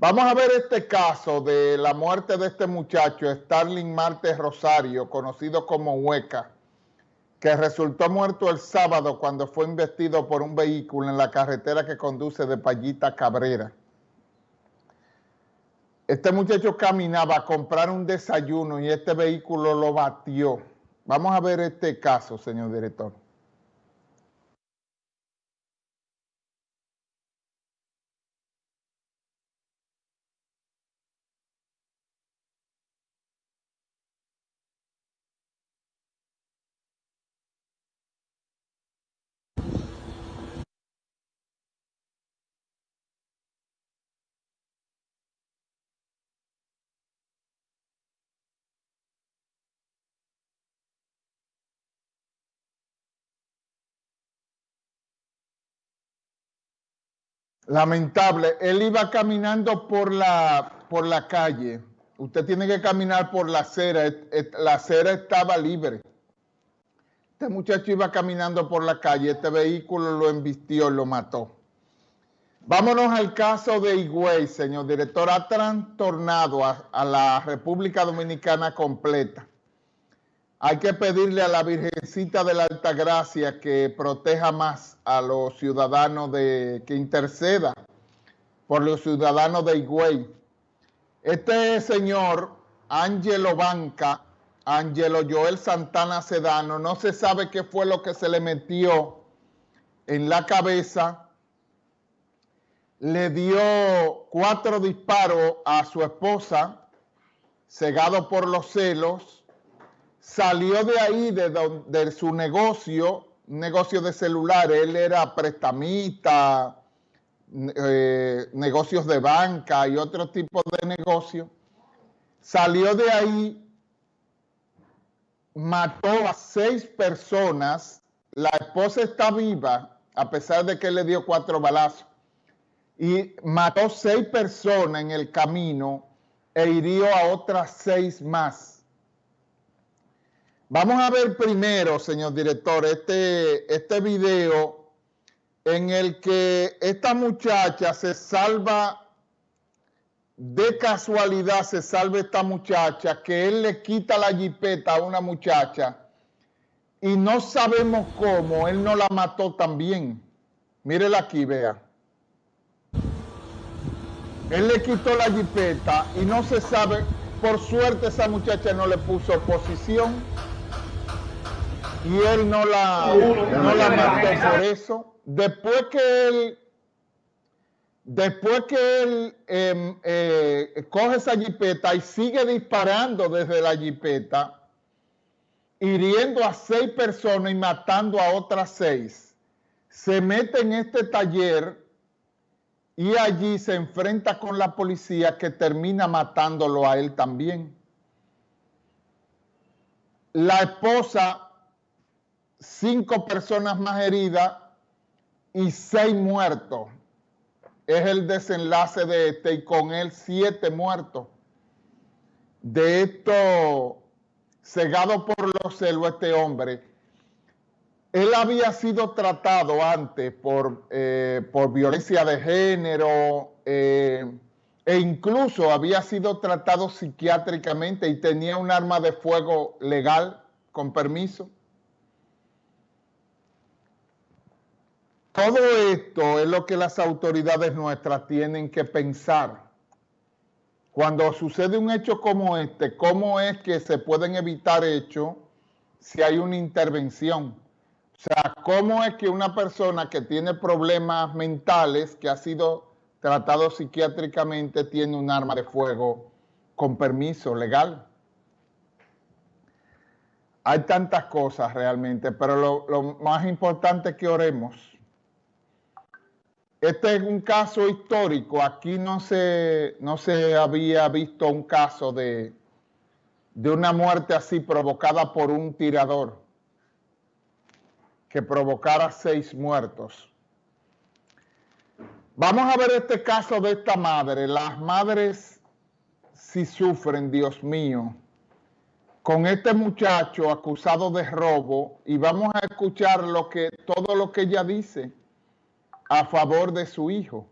Vamos a ver este caso de la muerte de este muchacho, Starling Martes Rosario, conocido como Hueca, que resultó muerto el sábado cuando fue investido por un vehículo en la carretera que conduce de Payita Cabrera. Este muchacho caminaba a comprar un desayuno y este vehículo lo batió. Vamos a ver este caso, señor director. Lamentable. Él iba caminando por la, por la calle. Usted tiene que caminar por la acera. La acera estaba libre. Este muchacho iba caminando por la calle. Este vehículo lo embistió, lo mató. Vámonos al caso de Higüey, señor director. Ha trastornado a la República Dominicana completa. Hay que pedirle a la Virgencita de la Altagracia que proteja más a los ciudadanos de, que interceda por los ciudadanos de Higüey. Este señor, Ángelo Banca, Ángelo Joel Santana Sedano, no se sabe qué fue lo que se le metió en la cabeza. Le dio cuatro disparos a su esposa, cegado por los celos salió de ahí, de, su negocio, negocio de celulares, él era prestamista, eh, negocios de banca y otro tipo de negocio, salió de ahí, mató a seis personas, la esposa está viva, a pesar de que le dio cuatro balazos, y mató seis personas en el camino e hirió a otras seis más. Vamos a ver primero, señor director, este, este video en el que esta muchacha se salva, de casualidad se salva esta muchacha, que él le quita la jipeta a una muchacha y no sabemos cómo, él no la mató también. Mírela aquí, vea. Él le quitó la jipeta y no se sabe, por suerte esa muchacha no le puso oposición y él no la, no la mató por eso. Después que él, después que él em, eh, coge esa jipeta y sigue disparando desde la jipeta, hiriendo a seis personas y matando a otras seis, se mete en este taller y allí se enfrenta con la policía que termina matándolo a él también. La esposa cinco personas más heridas y seis muertos. Es el desenlace de este y con él siete muertos. De esto, cegado por los celos este hombre, él había sido tratado antes por, eh, por violencia de género eh, e incluso había sido tratado psiquiátricamente y tenía un arma de fuego legal con permiso. Todo esto es lo que las autoridades nuestras tienen que pensar. Cuando sucede un hecho como este, ¿cómo es que se pueden evitar hechos si hay una intervención? O sea, ¿cómo es que una persona que tiene problemas mentales, que ha sido tratado psiquiátricamente, tiene un arma de fuego con permiso legal? Hay tantas cosas realmente, pero lo, más importante es que oremos este es un caso histórico. Aquí no se, no se había visto un caso de, de una muerte así provocada por un tirador que provocara seis muertos. Vamos a ver este caso de esta madre. Las madres si sufren, Dios mío, con este muchacho acusado de robo y vamos a escuchar lo que, todo lo que ella dice a favor de su hijo.